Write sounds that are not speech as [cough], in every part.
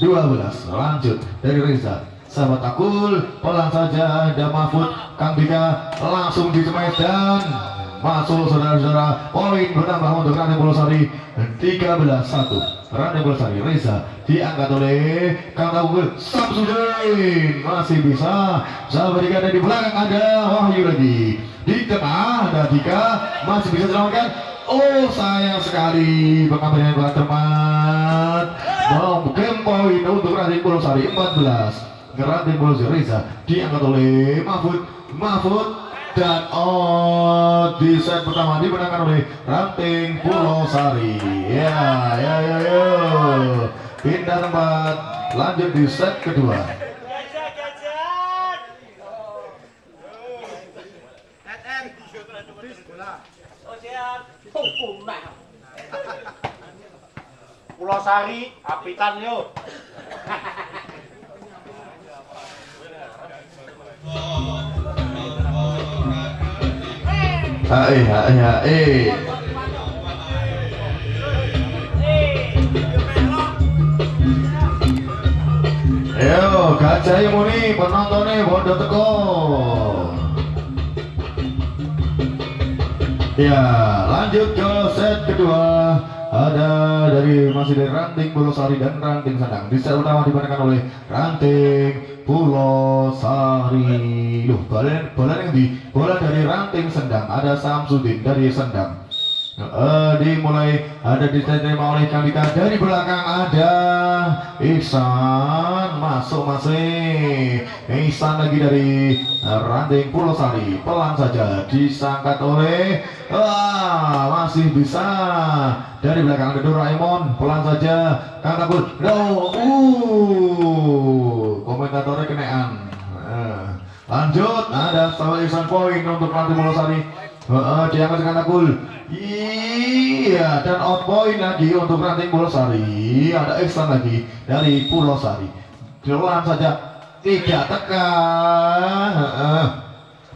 12 lanjut dari Reza. Sahabat Akul pelan saja ada Mahfud Kang Bika langsung di dan masuk saudara-saudara. Poin bertambah untuk Rani Bulosari 13 1 Rani Bulosari Reza diangkat oleh Kang Tabungul Samsudin masih bisa. Sahabat Dika ada di belakang ada Wahyu lagi. Di tengah ada Dika masih bisa selamatkan. Oh sayang sekali. Pengambilan bola termat mau game poin untuk Raden Bulosari 14 Raden Bulosari Reza diangkat oleh Mahfud. Mahfud dan oh di set pertama dimenangkan oleh Ranting Pulau Sari ya ya ya ya. Pindah tempat. Lanjut di set kedua Pulau Sari, apitan yo. Hae hae hae Ayo gajah muni penontonnya bodoh teko. Ya lanjut ke set kedua ada dari masih dari ranting Pulau Sari dan ranting Sandang. Di set utama dimenangkan oleh ranting Pulau Sari loh bola bola yang di bola dari ranting Sendang ada Samsudin dari Sendang Uh, dimulai. Ada diterima oleh Kalika dari belakang ada Iksan masuk masih. Iksan lagi dari Ranting Pulau Sari. Pelan saja disangkat oleh uh, masih bisa. Dari belakang ada Doraemon. Pelan saja Kang Kabul no uh komentatornya kenaan uh, lanjut. Ada salah Iksan poin untuk Ranting Pulau Sari Uh, diangkat dengan Akul Iya dan out point lagi untuk ranting Pulau Sari. Ada Iksan lagi dari Pulau Sari. Pelan saja. Tidak tekan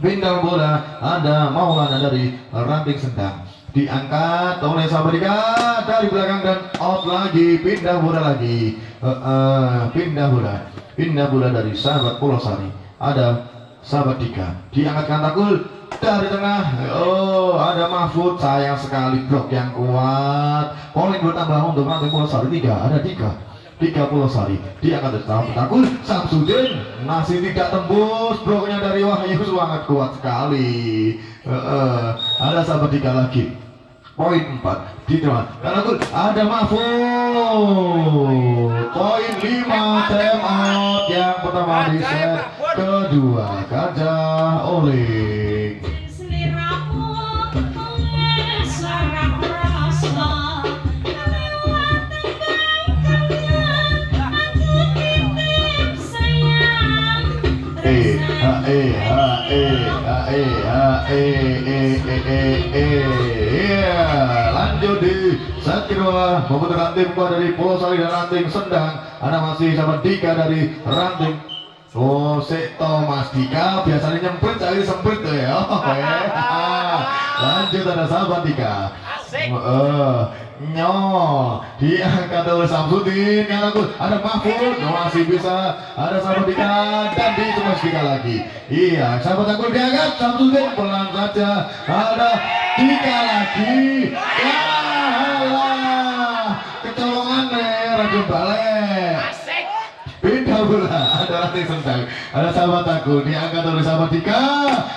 Bintang bola ada Maulana dari ranting Sendang. Diangkat oleh Sabrika dari belakang dan out lagi. Pindah bola lagi. Uh, uh, Pindah bola. Pindah bola dari sahabat Pulau Sari. Ada sahabat Dika diangkatkan takul dari tengah. Oh ada Mahfud sayang sekali blok yang kuat. Poin bertambah untuk nanti Pulau Sari. Tiga ada Dika. Dika Pulau Sari diangkat dari sahabat takul Samsudin masih tidak tembus. Bloknya dari Wahyu sangat kuat sekali. Uh, uh, ada sahabat Dika lagi. Poin 4 di depan karena ada Mahfud. Poin 5 time out yang pertama di set kedua gajah oleh E E E E E E E E E lanjut di set kedua membutuhkan tim kuat dari Pulau Sari dan Ranting Sendang ada masih sama Dika dari Ranting Oh, si Thomas Dika. Biasanya nyemprit, cari semprit tuh ya. [laughs] [laughs] Lanjut ada sahabat Dika. Asik. Uh, nyol. Diangkat oleh Samsudin yang aku ada Mahfud [laughs] masih bisa. Ada sahabat Dika. Dan di Thomas Dika lagi. Iya sahabat aku diangkat. Samsudin pelan saja. Ada Dika lagi. Ya Allah kecolongan nih Asik. Pindah bola, ranting sendang Ada sahabat aku, diangkat oleh sahabat Dika.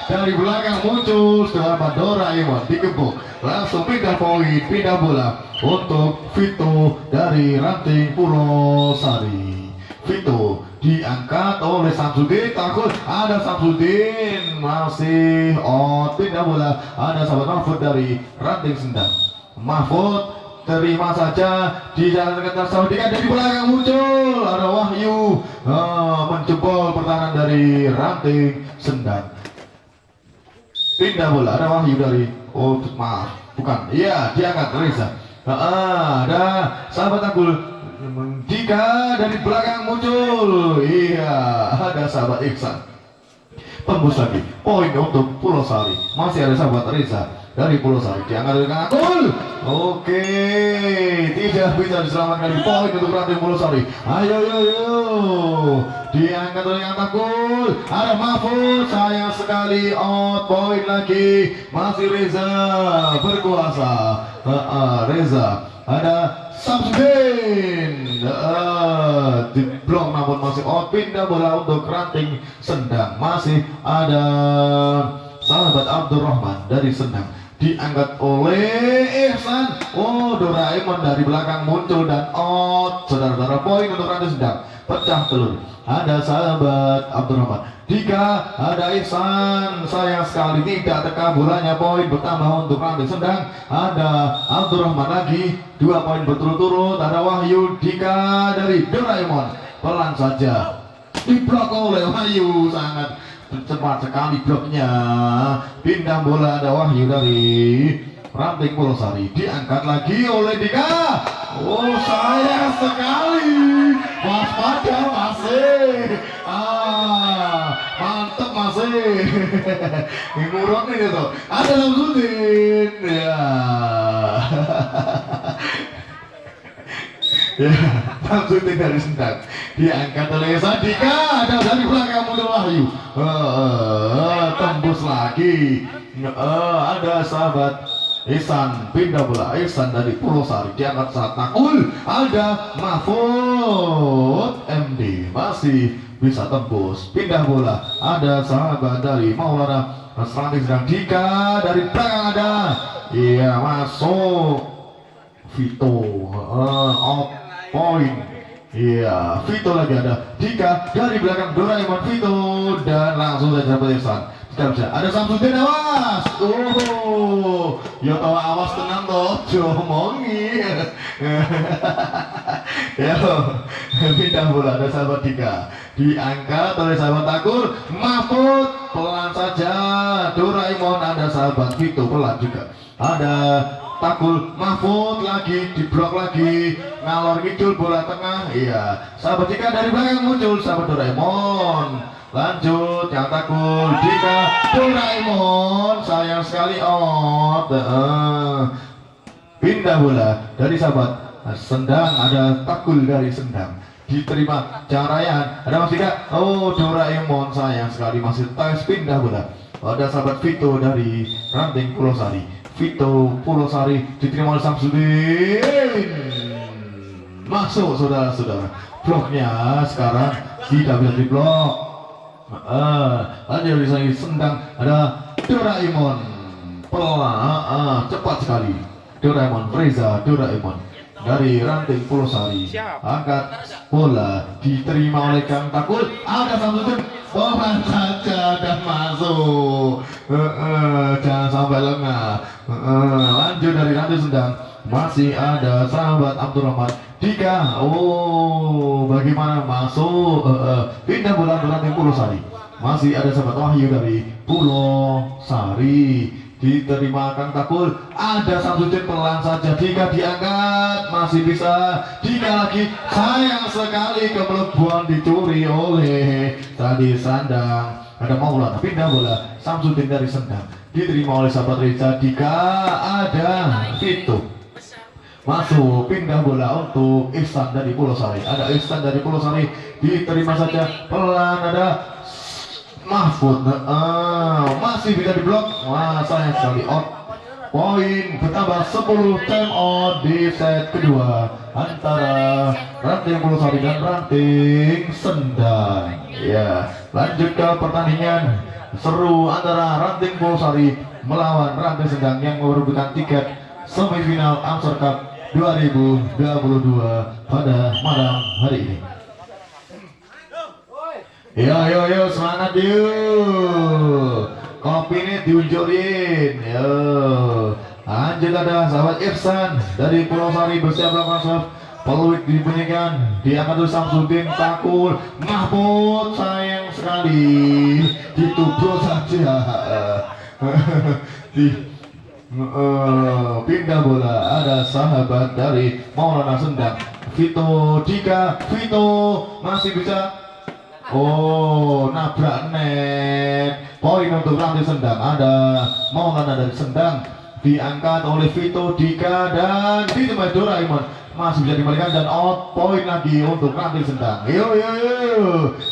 Dari belakang muncul sahabat Doraemon Dikepuk, langsung pindah poin, pindah bola Untuk Vito dari ranting Pulau Sari. Vito diangkat oleh Samsudin takut ada Samsudin. Masih oh pindah bola. Ada sahabat Mahfud dari ranting sendang. Mahfud terima saja di jalan dekat Saudi ada di belakang muncul ada Wahyu. Ah, pertahanan dari ranting sendang. Pindah bola ada Wahyu dari oh maaf bukan. Iya diangkat Reza. Ah, ada sahabat aku jika dari belakang muncul iya ada sahabat Iksan tembus lagi poin untuk Pulau Sari. Masih ada sahabat Reza dari Pulau Sari diangkat oleh Kang Akul oke tidak bisa diselamatkan. Di poin untuk ranting Pulau Sari. Ayo ayo ayo. Diangkat oleh Akul ada Mahfud sayang sekali. Out poin lagi. Masih Reza berkuasa. Ah, ah, Reza. Ada Samsudin. Uh, di blok namun masih out. Pindah bola untuk ranting sendang. Masih ada sahabat Abdurrahman dari sendang diangkat oleh Ihsan. Oh Doraemon dari belakang muncul dan out. Saudara-saudara poin untuk ranting sendang. Pecah telur. Ada sahabat Abdurrahman. Dika ada Ihsan. Sayang sekali tidak teka bolanya poin bertambah untuk ranting sedang ada Abdurrahman lagi. Dua poin berturut-turut. Ada Wahyu Dika dari Doraemon. Pelan saja. Diblok oleh Wahyu sangat cepat sekali bloknya. Pindah bola ada Wahyu dari ranting Pulosari diangkat lagi oleh Dika. Oh sayang sekali. Waspada masih. Ah mantep masih. Ngurut nih gitu ada Samsudin ya ya dari Sendang diangkat oleh Sadika ada dari belakang muncul Wahyu. Eh, tembus lagi. Eh, ada sahabat Ihsan pindah bola Ihsan dari Pulau Sari diangkat saat takul ada Mahfud MD masih bisa tembus. Pindah bola ada sahabat dari Maulana Selantik sedang Dika dari belakang ada. Iya masuk. Vito uh, off point iya Vito lagi ada. Dika dari belakang Doraemon Vito dan langsung saja dapat Ihsan tidak bisa. Ada Samsudin awas! Oh ya tau awas tenang toh jomongi [laughs] ya pindah bola ada sahabat Dika. Diangkat oleh sahabat Takul Mahfud pelan saja. Doraemon ada sahabat Vito pelan juga. Ada Takul Mahfud lagi diblok lagi ngalor ngidul bola tengah. Iya. Sahabat Dika dari belakang muncul sahabat Doraemon. Lanjut yang takul Dika. Doraemon sayang sekali out pindah bola dari sahabat Sendang ada takul dari Sendang. Diterima Carayan ada Mas Dika? Oh Doraemon sayang sekali masih tes pindah bola. Ada sahabat Vito dari Ranting Pulau Sari Vito Pulau Sari diterima oleh Samsudin masuk saudara-saudara. Bloknya sekarang tidak bisa diblok Ah, ada bisa sendang ada Doraemon. Pelan ah, cepat sekali. Doraemon Reza Doraemon. Dari ranting Pulau Sari angkat bola diterima oleh Kang Takul. Ada Samsudin pelan saja dan masuk. Eh, eh, jangan sampai lengah. Eh, eh, lanjut dari ranting sendang masih ada sahabat Abdurrahman. Dika oh bagaimana masuk? Eh, eh, pindah ke ranting Pulau Sari masih ada sahabat Wahyu dari Pulau Sari diterima Kang Takul ada Samsudin pelan saja. Dika diangkat. Masih bisa. Dika lagi. Sayang sekali kepelebuan dicuri oleh tadi sandang. Ada Maulana pindah bola. Samsudin dari sendang. Diterima oleh sahabat Reza. Dika ada. Vito masuk. Pindah bola untuk Ihsan dari Pulau Sari. Ada Ihsan dari Pulau Sari. Diterima saja. Pelan ada Mahfud ah, masih bisa diblok? Wah sayang sekali. Out poin bertambah 10 time out di set kedua antara ranting Pulau Sari dan ranting Sendang. Ya lanjut ke pertandingan seru antara ranting Pulau Sari melawan ranting Sendang yang merebutkan tiket semifinal Amsar Cup 2022 pada malam hari ini Yo yo yo semangat yuk Kopi ini diunjurin Yo. Lanjut ada sahabat Irsan Dari Pulau Sari bersiap melakukan Peluit dibunyikan Diangkat oleh Samsudin Takul. Mahmud sayang sekali. Ditubruk saja. [laughs] Di eh, pindah bola. Ada sahabat dari Maulana Sendang. Vito Dika Vito masih bisa Oh, nabrak net. Poin untuk rantai sendang. Ada Maulana dari sendang. Diangkat oleh Vito Dika dan ditembak Doraemon masih bisa dikembalikan dan out point lagi untuk Rantil Sendang. Yo yo yo.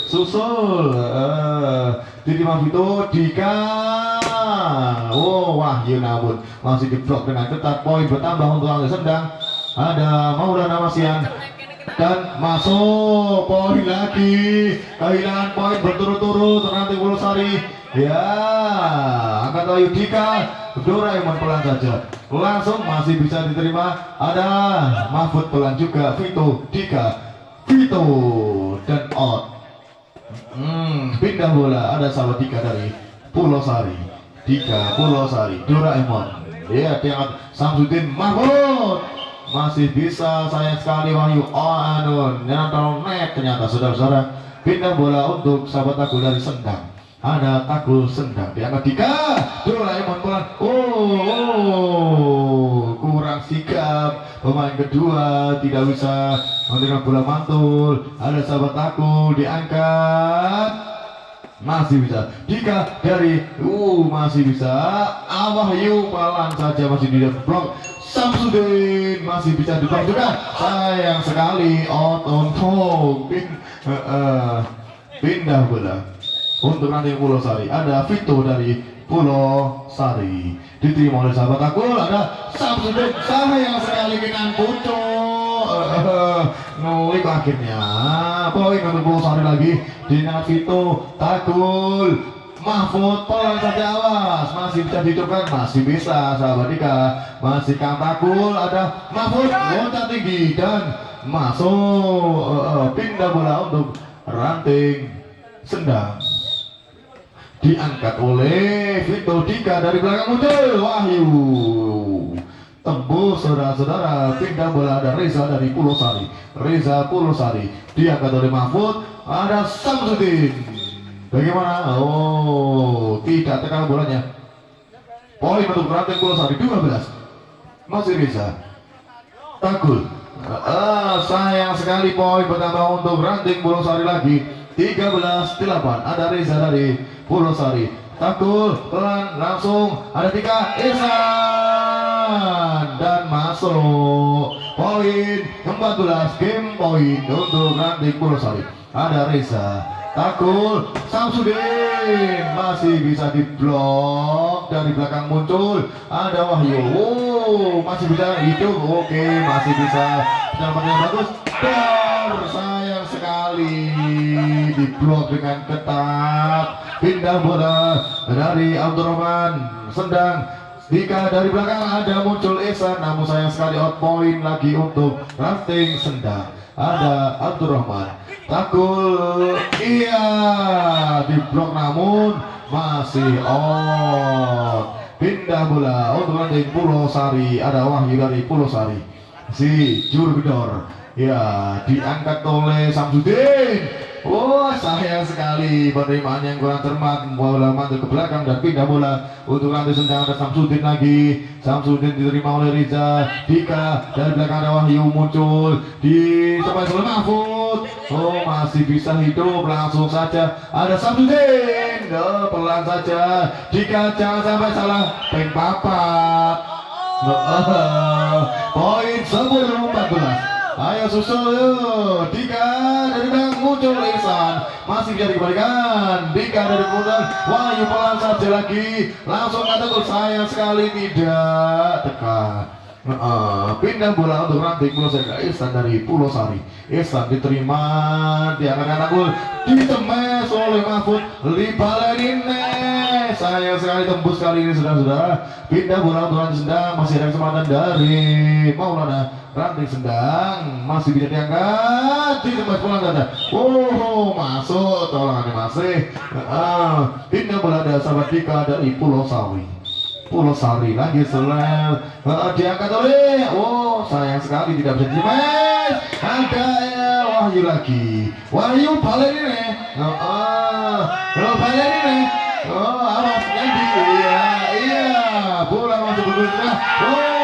Susul. Uh, diterima Vito Dika. Oh Wahyu namun masih diblok dengan ketat. Poin bertambah untuk Rantil Sendang. Ada Maulana Masian dan masuk poin lagi. Kehilangan poin berturut-turut nanti Sari ya angkat ayu Dika. Doraemon pelan saja. Langsung masih bisa diterima. Ada Mahfud pelan juga Vito Dika. Vito dan out. Hmm, pindah bola. Ada sahabat Dika dari Pulau Sari Dika Pulau Sari Doraemon. Ya diangkat Samsudin Mahfud masih bisa sayang sekali Wahyu. Oh anu nyantol net ternyata saudara-saudara. Pindah bola untuk sahabat aku dari Sendang. Ada takul Sendang diangkat tiga. Doraemon pelan oh, oh kurang sikap pemain kedua tidak bisa menerima bola mantul. Ada sahabat aku diangkat. Masih bisa. Jika dari uh masih bisa. Awahyu pelan saja masih di blok Samsudin. Masih bisa ditang juga sayang sekali. Out on home. Pin, uh, uh, pindah bola untuk nanti Pulau Sari. Ada Vito dari Pulau Sari. Diterima oleh sahabat aku. Ada Samsudin. Sayang sekali dengan Puto uh, nulik akhirnya. Poin untuk Pulau Sari lagi. Dengan Vito Takul Mahfud pelan saja awas. Masih bisa dihidupkan? Masih bisa sahabat Dika masih kantakul ada Mahfud loncat tinggi dan masuk. Uh, uh, pindah bola untuk ranting sendang. Diangkat oleh Vito Dika dari belakang muncul. Wahyu. Tembus saudara-saudara. Pindah bola ada Reza dari Pulau Sari. Reza Pulau Sari. Diangkat oleh Mahfud. Ada Samsudin Bagaimana? Oh, tidak tekan bolanya. Poin untuk Ranting Pulau Sari 12. Masih bisa. Takul. Ah, sayang sekali poin pertama untuk Ranting Pulau Sari lagi. 13 8. Ada Reza dari Pulau Sari. Takul pelan langsung ada tiga Ihsan dan masuk poin 14 game poin untuk Ranting Pulau Sari. Ada Reza Takul Samsudin. Masih bisa diblok. Dari belakang muncul. Ada Wahyu. Oh, masih bisa hidup oke masih bisa. Yang bagus. Sayang sekali. Diblok dengan ketat. Pindah bola dari Abdurrahman. Sendang. Jika dari belakang. Ada muncul Esa. Namun sayang sekali out point lagi untuk rafting Sendang ada Abdurrahman. Takul iya di blok namun masih on. Pindah bola. Untuk nanti Pulau Sari. Ada Wahyu dari Pulau Sari. Si Jurgedor. Ya diangkat oleh Samsudin. Oh sayang sekali penerimaan yang kurang cermat bola mantul ke belakang dan pindah bola untuk nanti sedang ada Samsudin lagi. Samsudin diterima oleh Riza. Dika dari belakang ada Wahyu muncul. Di sampai oleh Mahfud. Oh masih bisa hidup. Langsung saja ada Samsudin. Oh, pelan saja. Dika jangan sampai salah. Peng papat. Oh, poin 10 14 Ayo susul. Yuk. Dika dari belakang muncul Ihsan. Masih bisa dikembalikan. Dika dari belakang. Wahyu pelan saja lagi. Langsung kata gol sayang sekali tidak tekan. Uh, pindah bola untuk ranting Pulau Sari Ihsan dari Pulau Sari Ihsan diterima di anak-anak gol ditemes oleh Mahfud Libalenine sayang sekali tembus kali ini saudara-saudara. Pindah bola untuk ranting sedang masih ada kesempatan dari Maulana ranting sedang masih bisa diangkat. Di tempat pulang dada oh masuk. Tolong masih. Uh, ini bola ada sahabat Dika dari Pulau Sawi. Pulau Sari lagi selel uh, diangkat oleh. Oh sayang sekali tidak bisa dimain ada Wahyu lagi. Wahyu balik ini. Uh, balik ini oh awas nanti iya iya. Bola masuk ke oh.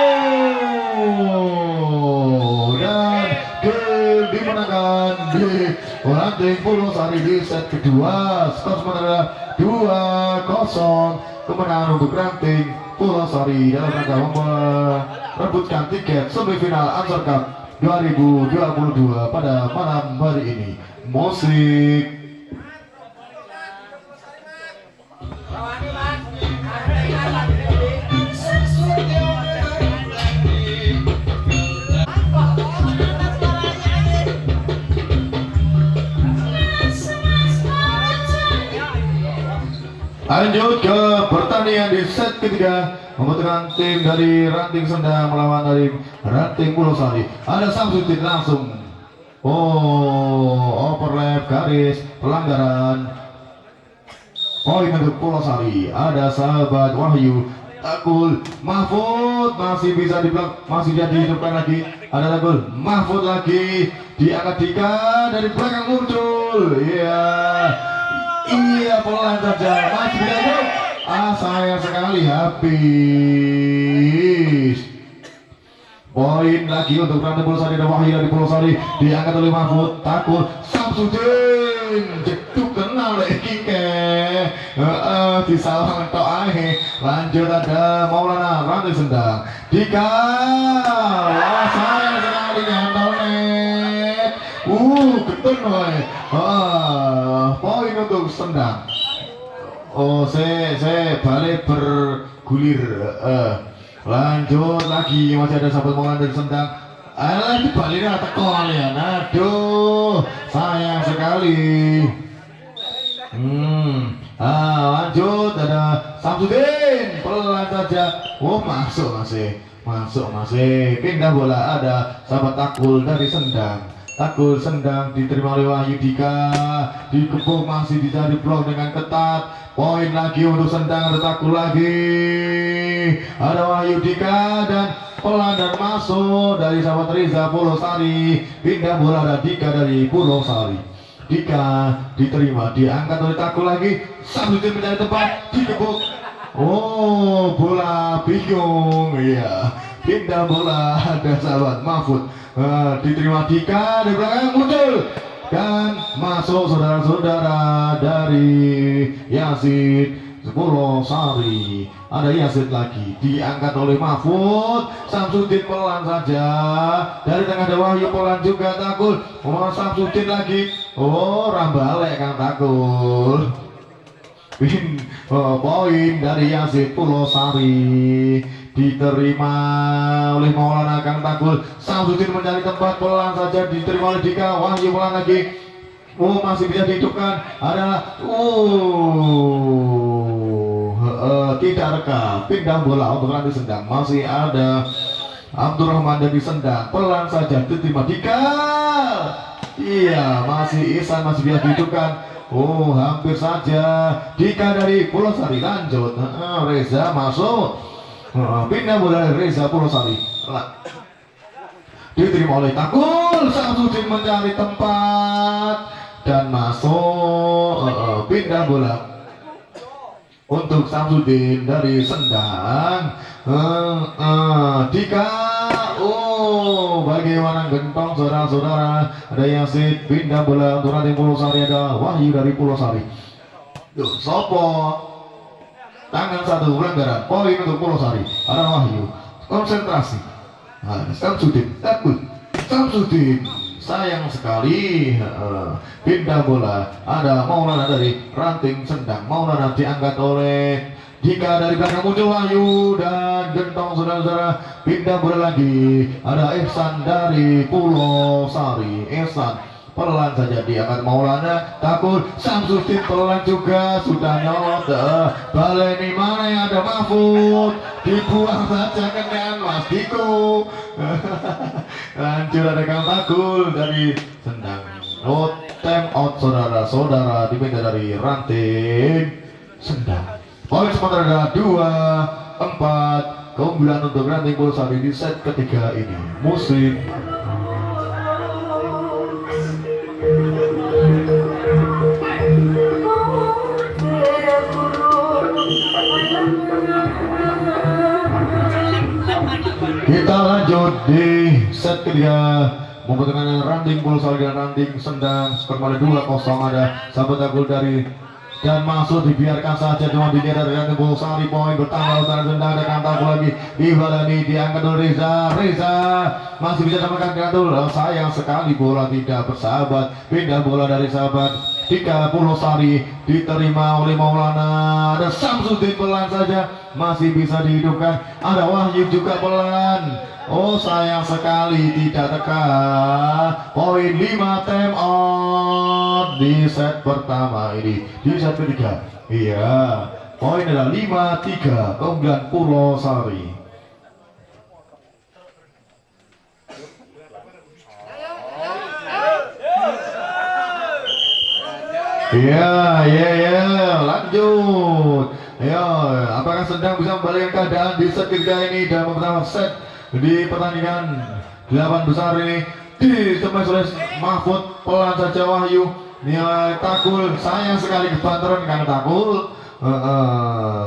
Dimenangkan di Ranting Pulau Sari di set kedua. Skor sementara 2-0 kemenangan untuk Ranting Pulau Sari dalam rangka merebutkan tiket semifinal Ansar Cup 2022 pada malam hari ini. Musik Lanjut ke pertandingan di set ketiga membutuhkan tim dari Ranting Sendang melawan dari Ranting Pulau Sari. Ada Samsudin langsung. Oh, overlap garis pelanggaran. Poin untuk Pulau Sari. Ada sahabat Wahyu Takul Mahfud masih bisa diblok masih jadi hidupkan lagi ada Takul Mahfud lagi diangkat Dika dari belakang muncul iya yeah. Iya pelan saja masih bisa Ah sayang sekali. Habis. Poin lagi untuk Rantai Pulau Sari dan Wahyu dari Pulau Sari. Diangkat oleh Mahfud. Takut. Samsudin. Jeduk kenal deh kike. Di salah mentok ahe lanjut ada Maulana Rantai Sendang. Dika wah sayang sekali nyantol nih uh ketun woy ah poin untuk Sendang Oh, saya saya balik bergulir. Uh, lanjut lagi masih ada sahabat dari sendang. Alah ini baliknya teko ya. Aduh, sayang sekali. Hmm. Ah, lanjut ada Samsudin pelan saja. Oh, masuk masih. Masuk masih. Pindah bola ada sahabat takul dari sendang. Takul sendang diterima oleh Wahyu Dika. Dikepung masih dicari blok dengan ketat. Poin lagi untuk sendang takul lagi. Ada Wahyu Dika dan pelan dan masuk dari sahabat Riza Pulau Sari Pindah bola Dika dari Pulau Sari Dika diterima diangkat oleh takul lagi. Samsudin mencari tempat dikepung Oh bola bingung iya pindah bola ada sahabat Mahfud. Uh, diterima Dika dari belakang muncul dan masuk saudara-saudara dari Yasid Sepuluh Sari ada Yasid lagi diangkat oleh Mahfud. Samsudin pelan saja. Dari tengah ada Wahyu pelan juga takut. Oh, Samsudin lagi. Oh rambale Kang takut. Oh, poin dari Yasid Pulau Sari diterima oleh Maulana Kang Takul Samsudin mencari tempat pelan saja diterima oleh Dika Wahyu pelan lagi. Oh masih bisa dihidupkan. Ada uh, uh, tidak rekam pindah bola untuk nanti sendang. Masih ada Abdurrahman dari sendang. Pelan saja diterima Dika. Iya masih Isan masih bisa dihidupkan. Oh hampir saja. Dika dari Pulau Sari lanjut. Uh, Reza masuk pindah bola Reza Purwosari diterima oleh Takul Samsudin mencari tempat dan masuk uh, pindah bola. Untuk Samsudin dari Sendang uh, Dika. Oh bagaimana gentong saudara-saudara? Ada Yasid pindah bola untuk Raden Pulau Sari ada Wahyu dari Pulau Sari sopo tangan satu pelanggaran poin untuk Pulau Sari. Ada Wahyu. Konsentrasi. Nah, Samsudin. Takut. Samsudin. Sayang sekali. Pindah bola. Ada Maulana dari ranting sendang. Maulana diangkat oleh jika dari belakang muncul Wahyu dan gentong saudara-saudara. Pindah bola lagi. Ada Ihsan dari Pulau Sari. Ihsan pelan saja dia akan Maulana takut Samsudin pelan juga sudah nyolot uh, baleni mana yang ada Mahfud? Dibuang saja dengan Mas Diko. [laughs] Lanjut ada Kang dari Sendang. No time out saudara-saudara dipindah dari ranting Sendang. Poin sementara dua empat keunggulan untuk ranting Pulsari di set ketiga ini. Musik Kita lanjut di set ketiga membutuhkan ranting Pulau Sari dan ranting Sendang skor pada 2-0 ada. Sahabat takul dari dan masuk dibiarkan saja cuma dari ranting Pulau Sari poin bertambah utara Sendang ada kantor lagi di ini diangkat oleh Reza. Reza masih bisa dapatkan kantor oh, sayang sekali bola tidak bersahabat. Pindah bola dari sahabat. Dika Pulau Sari diterima oleh Maulana. Ada Samsudin pelan saja masih bisa dihidupkan. Ada Wahyu juga pelan. Oh sayang sekali tidak tekan. Poin 5 time out. Di set pertama ini. Di set ketiga. Iya. Poin adalah 5-3 Keunggulan Pulau Sari. Iya, iya, iya, lanjut. Ya, apakah sedang bisa membalikkan keadaan di set ketiga ini? Dan pertama set di pertandingan delapan besar ini di ditemui oleh Mahfud pelan saja Wahyu nilai takul sayang sekali kebantaran karena takul. Uh, uh,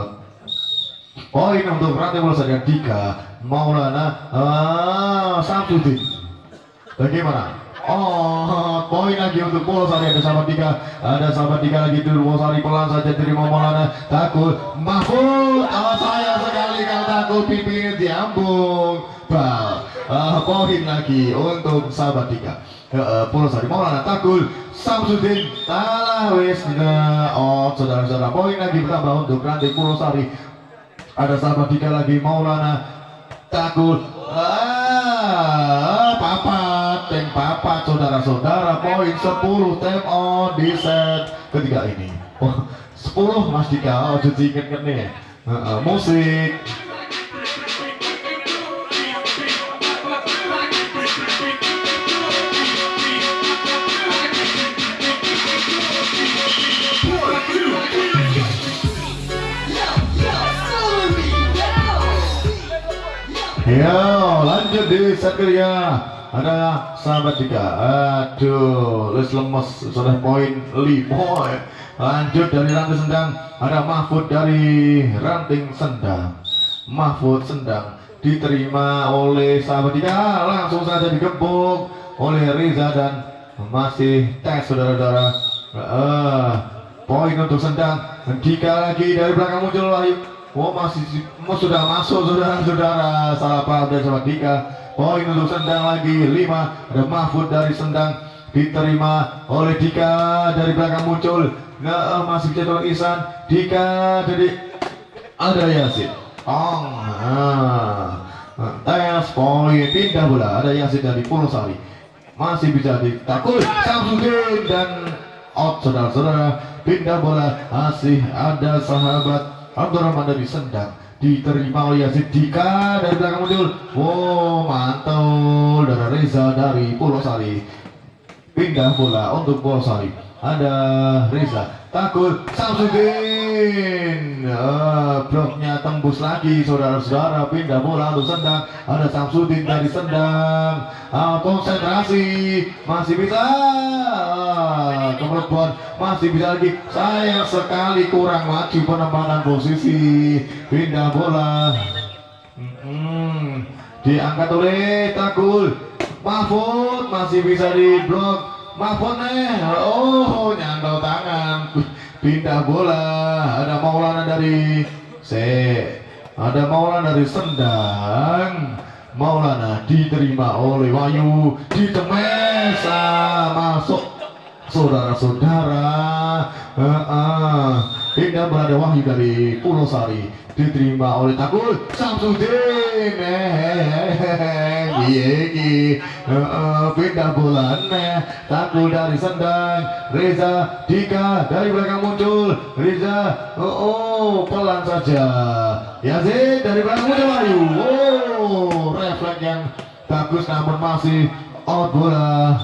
poin untuk rantai Dika Maulana uh, Samsudin. Bagaimana Oh, poin lagi untuk Polsari ada sahabat tiga, ada sahabat tiga lagi dulu Polsari pelan saja terima Maulana. Takut. Mahfud, oh sayang sekali kalau takut. Pipi diambung. Bal, uh, poin lagi untuk sahabat tiga. Uh, Polsari Maulana takut. Samsudin. Talah wis. Oh saudara-saudara poin lagi bertambah untuk Rantai Polsari ada sahabat tiga lagi. Maulana takut. Ah papat tem papat saudara-saudara poin 10 tem on di set ketiga ini. Oh, 10 mas Dika. Oh jadi inget nih. Uh, uh, musik. Ya, lanjut di set kedua. Ada sahabat tiga. Aduh, les lemes sudah poin lima. Lanjut dari ranting sendang. Ada Mahfud dari ranting sendang. Mahfud sendang diterima oleh sahabat tiga. Langsung saja digebuk oleh Riza dan masih tes saudara-saudara. Uh, poin untuk sendang. Dika lagi dari belakang muncul Wahyu. Oh masih oh, sudah masuk saudara-saudara salah paham dari sama Dika poin untuk sendang lagi lima ada Mahfud dari sendang diterima oleh Dika dari belakang muncul nah, masih jadwal Isan Dika dari ada Yasin. Ong ah. tes poin pindah bola ada Yasin dari Sari. Masih bisa ditakul Samsudin dan out saudara-saudara. Pindah bola masih ada sahabat Abdurrahman dari Sendang diterima oleh Yazid Dika dari belakang muncul. Wow mantul. Dari Reza dari Pulau Sari pindah bola untuk Pulau Sari ada Reza. Takut. Samsudin. Uh, bloknya tembus lagi saudara-saudara. Pindah bola untuk Sendang. Ada Samsudin dari Sendang. Uh, konsentrasi. Masih bisa. Uh, masih bisa lagi. Sayang sekali kurang maju penempatan posisi. Pindah bola. Hmm, diangkat oleh Takul. Mahfud masih bisa di nih oh nyantol tangan. Pindah bola. Ada Maulana dari C ada Maulana dari Sendang. Maulana diterima oleh Wahyu di Temesa masuk. Saudara-saudara. Uh, pindah berada Wahyu dari Pulau Sari. Diterima oleh Takul Samsudin iya iya pindah bulan Takul dari Sendang Reza Dika dari belakang muncul Reza oh, oh pelan saja Yazid dari belakang muncul Ayu oh refleks yang bagus namun masih out bola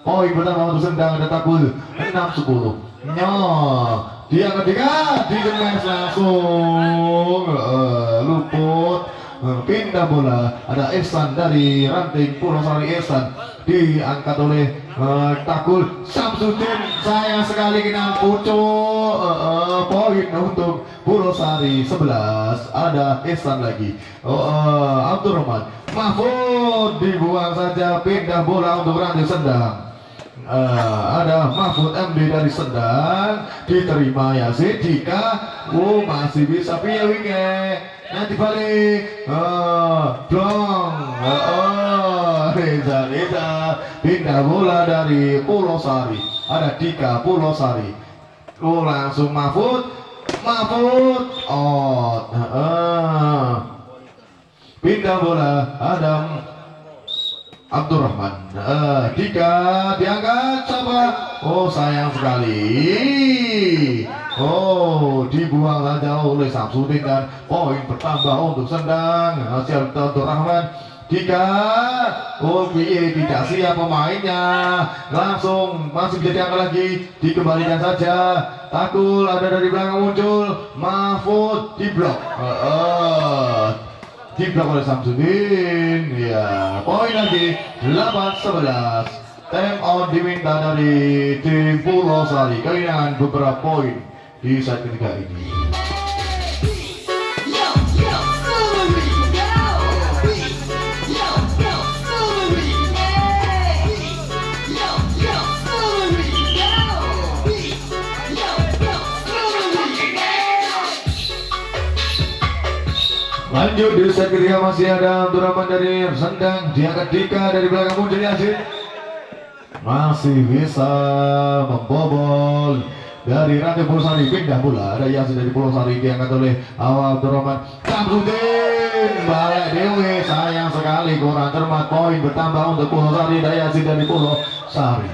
poin pertama untuk Sendang ada Takul 6-10 nyo dia ketiga digemes langsung uh, luput uh, pindah bola. Ada Ihsan dari ranting Purwosari Ihsan diangkat oleh uh, Takul Samsudin sayang sekali kena pucuk uh, uh, poin untuk Purwosari 11 ada Ihsan lagi. Uh, uh, Abdurrahman Mahfud dibuang saja pindah bola untuk ranting sendang Eh, ada Mahfud MD dari Sendang diterima Yasin Dika oh masih bisa piye winge nanti balik. Oh blong oh Reza Reza. Pindah bola dari Pulau Sari. Ada Dika Pulau Sari. Oh langsung Mahfud. Mahfud. Oh eh. pindah bola Adam Abdurrahman. Eh, Dika diangkat siapa oh sayang sekali. Oh dibuang saja oleh Samsudin dan poin bertambah untuk Sendang. Hasil Abdurrahman. Dika oh piye tidak siap pemainnya. Langsung masih bisa diangkat lagi. Dikembalikan saja. Takul ada dari belakang muncul. Mahfud diblok Eh, eh diblok oleh Samsudin. Ya poin lagi 8-11 time out diminta dari tim Pulau Sari. Kehilangan beberapa poin di set ketiga ini lanjut di set ketiga masih ada Abdurrahman dari Sendang. Diangkat Dika dari belakang muncul Yasin masih bisa membobol dari Pulau Sari. Pindah bola ada Yasin dari Pulau Sari diangkat oleh Awal Abdurrahman Samsudin balik Dewi. Sayang sekali kurang cermat. Poin bertambah untuk Pulau Sari. Ada Yasin dari Pulau Sari.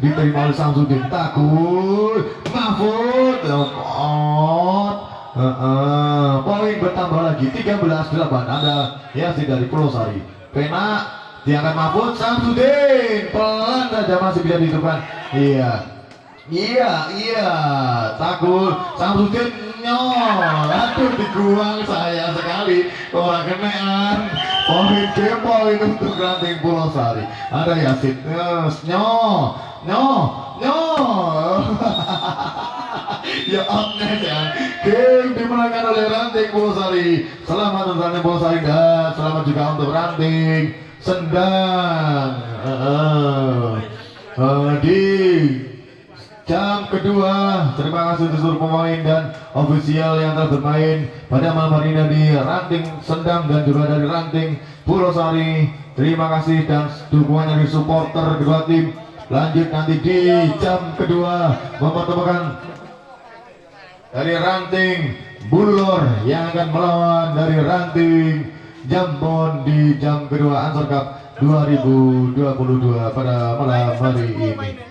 Diterima oleh Samsudin. Takut. Mahfud Heeh, poin bertambah lagi 13-8 ada Yasin dari Pulau Sari. Pena diangkat Mahfud Samsudin. Pelan saja masih bisa dihidupkan. Iya. Iya iya. Takut. Samsudin nyol. Aduh diguang saya sekali. Orang kenean. Poin ke poin untuk ranting Pulau Sari. Ada Yasin nyol. Nyol nyol [laughs] ya Agnes ya. Game dimenangkan oleh Ranting Bolosari selamat untuk Ranting Bolosari dan selamat juga untuk Ranting Sendang. Eh, eh, di jam kedua terima kasih untuk seluruh pemain dan ofisial yang telah bermain pada malam hari ini di Ranting Sendang dan juga dari Ranting Purwosari. Terima kasih dan dukungan dari supporter kedua tim. Lanjut nanti di jam kedua mempertemukan dari ranting Bulur yang akan melawan dari ranting Jambon di jam kedua Ansor Cup 2022 pada malam hari ini.